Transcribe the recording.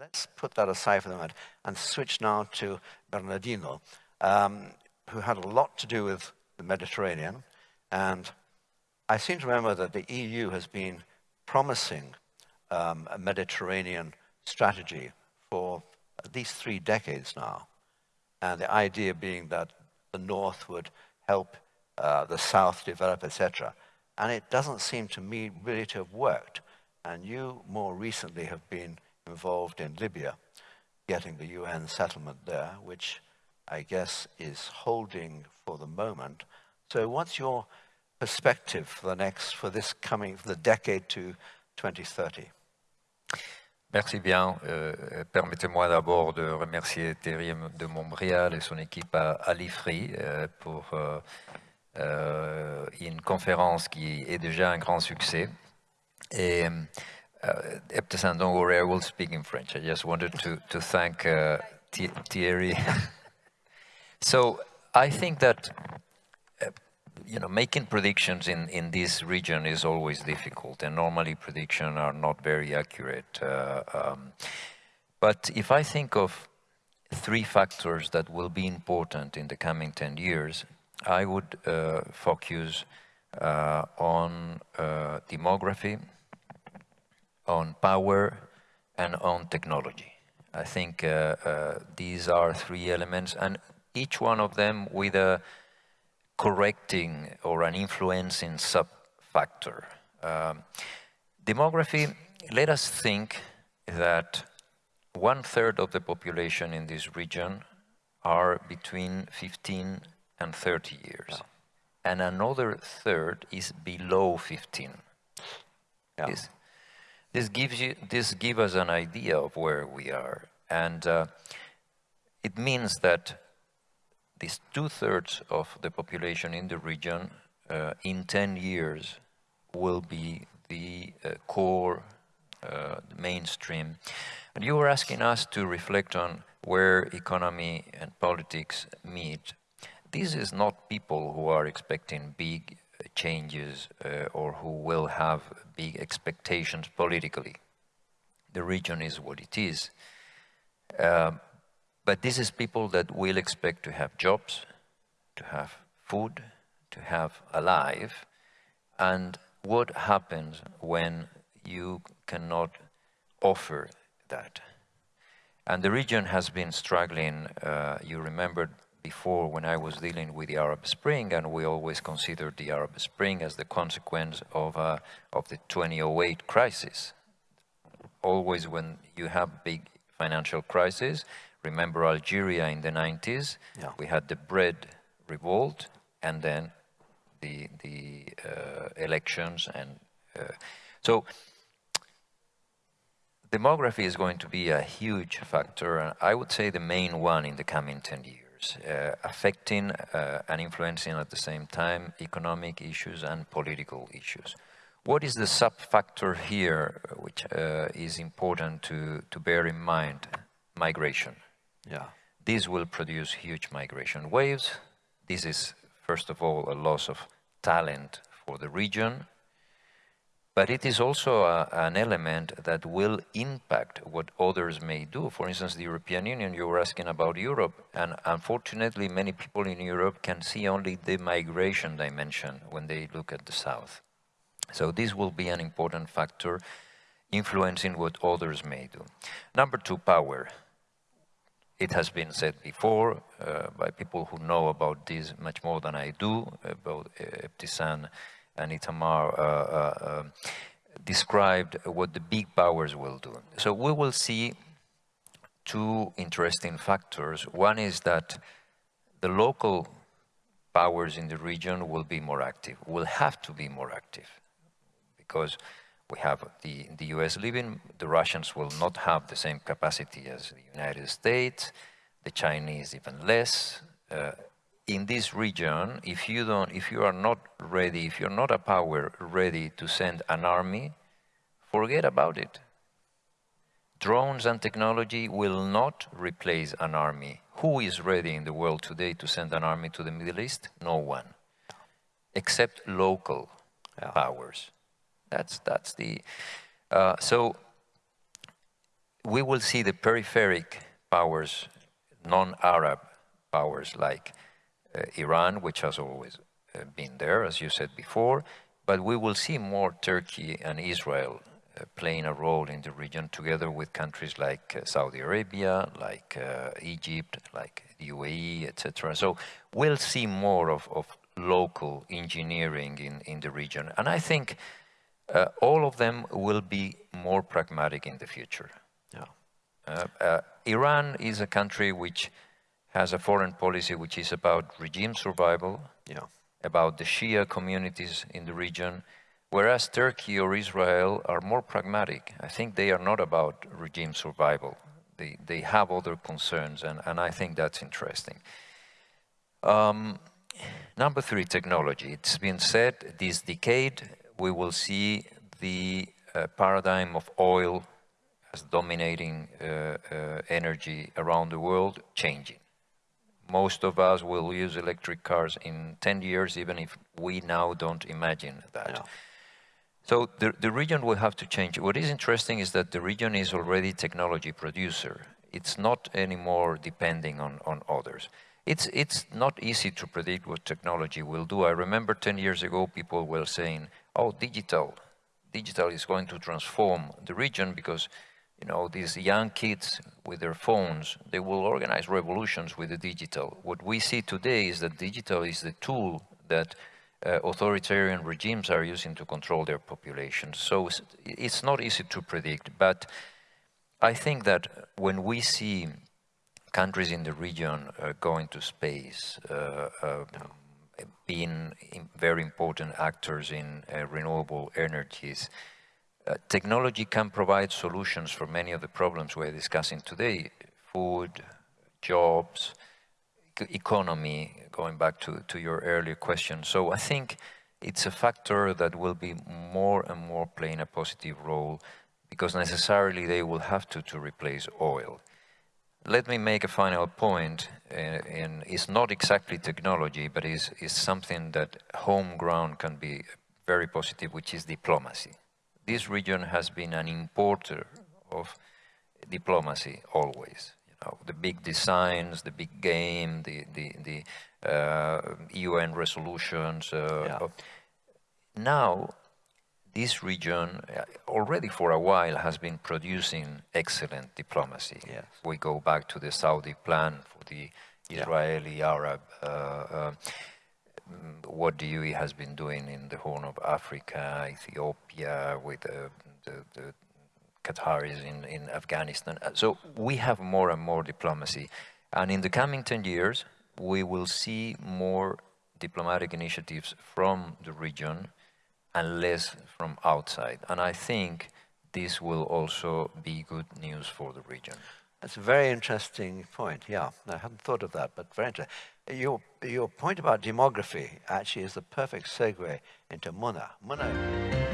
let's put that aside for the moment and switch now to Bernardino, um, who had a lot to do with the Mediterranean. And I seem to remember that the EU has been promising um, a Mediterranean strategy for at least three decades now. And the idea being that the North would help uh, the South develop, etc. And it doesn't seem to me really to have worked. And you more recently have been involved in Libya, getting the UN settlement there, which I guess is holding for the moment. So what's your perspective for the next, for this coming, for the decade to 2030? Merci bien. Euh, Permettez-moi d'abord de remercier Thierry de Montbrial et son équipe à, à l'IFRI euh, pour euh, euh, une conférence qui est déjà un grand succès. Et uh, Ebtisam, don't worry, I will speak in French. I just wanted to, to thank uh, Thierry. so I think that you know, making predictions in, in this region is always difficult, and normally predictions are not very accurate. Uh, um, but if I think of three factors that will be important in the coming 10 years, I would uh, focus uh, on uh, demography, on power, and on technology. I think uh, uh, these are three elements, and each one of them with a correcting or an influencing sub-factor. Um, demography, let us think that one-third of the population in this region are between 15 and 30 years. Yeah. And another third is below 15. Yeah. This gives you this gives us an idea of where we are, and uh, it means that these two-thirds of the population in the region uh, in 10 years will be the uh, core, uh, the mainstream. And you were asking us to reflect on where economy and politics meet. This is not people who are expecting big changes uh, or who will have big expectations politically. The region is what it is. Uh, but this is people that will expect to have jobs, to have food, to have a life. And what happens when you cannot offer that? And the region has been struggling, uh, you remembered before when I was dealing with the Arab Spring, and we always considered the Arab Spring as the consequence of, uh, of the 2008 crisis. Always when you have big financial crisis, Remember Algeria in the 90s? Yeah. We had the bread revolt and then the, the uh, elections. and uh, So demography is going to be a huge factor, and I would say the main one in the coming 10 years, uh, affecting uh, and influencing at the same time economic issues and political issues. What is the sub-factor here which uh, is important to, to bear in mind? Migration. Yeah. This will produce huge migration waves. This is, first of all, a loss of talent for the region, but it is also a, an element that will impact what others may do. For instance, the European Union, you were asking about Europe, and unfortunately many people in Europe can see only the migration dimension when they look at the south. So this will be an important factor influencing what others may do. Number two, power. It has been said before uh, by people who know about this much more than I do, about Ebtisam and Itamar uh, uh, um, described what the big powers will do. So we will see two interesting factors. One is that the local powers in the region will be more active, will have to be more active, because we have the, the US leaving, the Russians will not have the same capacity as the United States, the Chinese even less. Uh, in this region, if you don't, if you are not ready, if you're not a power ready to send an army, forget about it. Drones and technology will not replace an army. Who is ready in the world today to send an army to the Middle East? No one, except local yeah. powers. That's, that's the, uh, so we will see the peripheric powers, non-Arab powers like Iran, which has always uh, been there, as you said before, but we will see more Turkey and Israel uh, playing a role in the region together with countries like uh, Saudi Arabia, like uh, Egypt, like the UAE, etc. So we'll see more of, of local engineering in, in the region. And I think uh, all of them will be more pragmatic in the future. Yeah. Uh, uh, Iran is a country which has a foreign policy which is about regime survival, yeah. about the Shia communities in the region, whereas Turkey or Israel are more pragmatic. I think they are not about regime survival. They, they have other concerns, and, and I think that's interesting. Um, number three, technology. It's been said this decade we will see the uh, paradigm of oil as dominating uh, uh, energy around the world changing. Most of us will use electric cars in 10 years, even if we now don't imagine that. Yeah. So the, the region will have to change. What is interesting is that the region is already technology producer. It's not anymore depending on, on others. It's, it's not easy to predict what technology will do. I remember 10 years ago, people were saying, oh, digital, digital is going to transform the region because you know, these young kids with their phones, they will organize revolutions with the digital. What we see today is that digital is the tool that uh, authoritarian regimes are using to control their populations. So it's, not easy to predict, but I think that when we see countries in the region uh, going to space, uh, uh being very important actors in uh, renewable energies, uh, technology can provide solutions for many of the problems we're discussing today. Food, jobs, economy, going back to, to your earlier question. So I think it's a factor that will be more and more playing a positive role because necessarily they will have to, to replace oil. Let me make a final point, uh, and it's not exactly technology, but is is something that home ground can be very positive, which is diplomacy this region has been an importer of diplomacy always. You know, the big designs, the big game, the the, the uh, UN resolutions. Uh, yeah. Now, this region uh, already for a while has been producing excellent diplomacy. Yes. We go back to the Saudi plan for the Israeli-Arab uh, uh what the UAE has been doing in the Horn of Africa, Ethiopia, with the, the, the Qataris in, in Afghanistan. Uh, so we have more and more diplomacy. And in the coming 10 years, we will see more diplomatic initiatives from the region and less from outside. And I think this will also be good news for the region. That's a very interesting point, yeah. I hadn't thought of that, but very interesting. Your, your point about demography actually is the perfect segue into Muna. Muna.